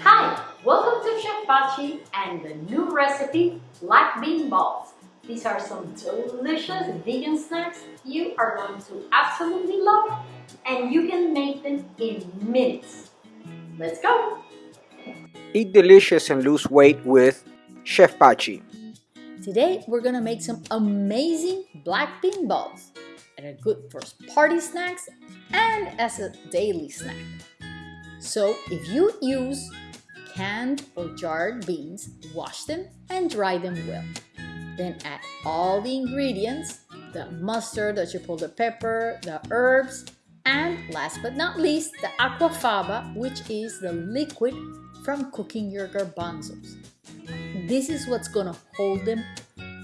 Hi, welcome to Chef Pachi and the new recipe, black bean balls. These are some delicious vegan snacks you are going to absolutely love and you can make them in minutes. Let's go! Eat delicious and lose weight with Chef Pachi. Today we're gonna make some amazing black bean balls and are good for party snacks and as a daily snack. So if you use canned or jarred beans, wash them and dry them well. Then add all the ingredients, the mustard, the chipotle pepper, the herbs, and last but not least, the aquafaba, which is the liquid from cooking your garbanzos. This is what's gonna hold them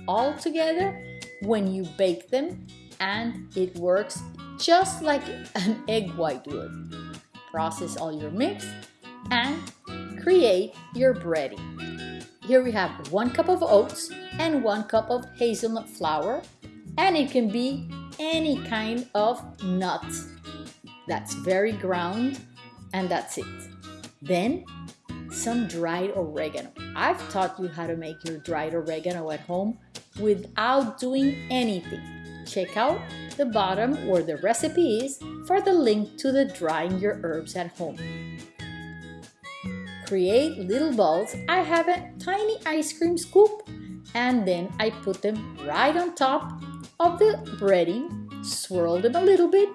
all together when you bake them and it works just like an egg white would. Process all your mix and create your breading. Here we have one cup of oats and one cup of hazelnut flour and it can be any kind of nut that's very ground and that's it. Then some dried oregano. I've taught you how to make your dried oregano at home without doing anything. Check out the bottom where the recipe is for the link to the drying your herbs at home. Create little balls. I have a tiny ice cream scoop and then I put them right on top of the breading, swirl them a little bit,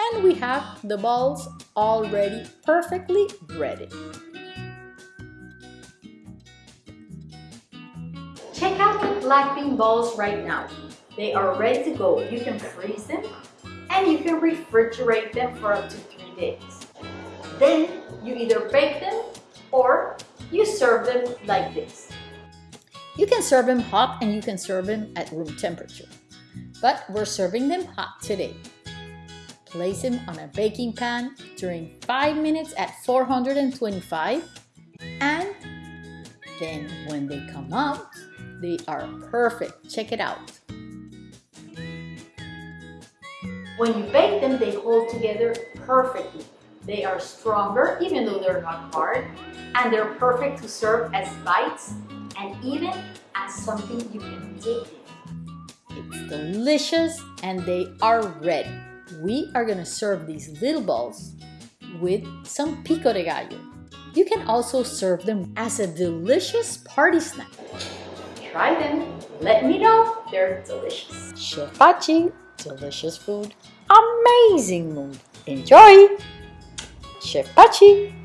and we have the balls already perfectly breaded. Black bean balls right now. They are ready to go. You can freeze them and you can refrigerate them for up to three days. Then you either bake them or you serve them like this. You can serve them hot and you can serve them at room temperature. But we're serving them hot today. Place them on a baking pan during 5 minutes at 425 and then when they come out, they are perfect. Check it out. When you bake them, they hold together perfectly. They are stronger, even though they're not hard, and they're perfect to serve as bites and even as something you can dip in. It's delicious and they are ready. We are gonna serve these little balls with some pico de gallo. You can also serve them as a delicious party snack. Try them. Let me know they're delicious. Chef Pachi, delicious food, amazing mood. Enjoy! Chef Pachi.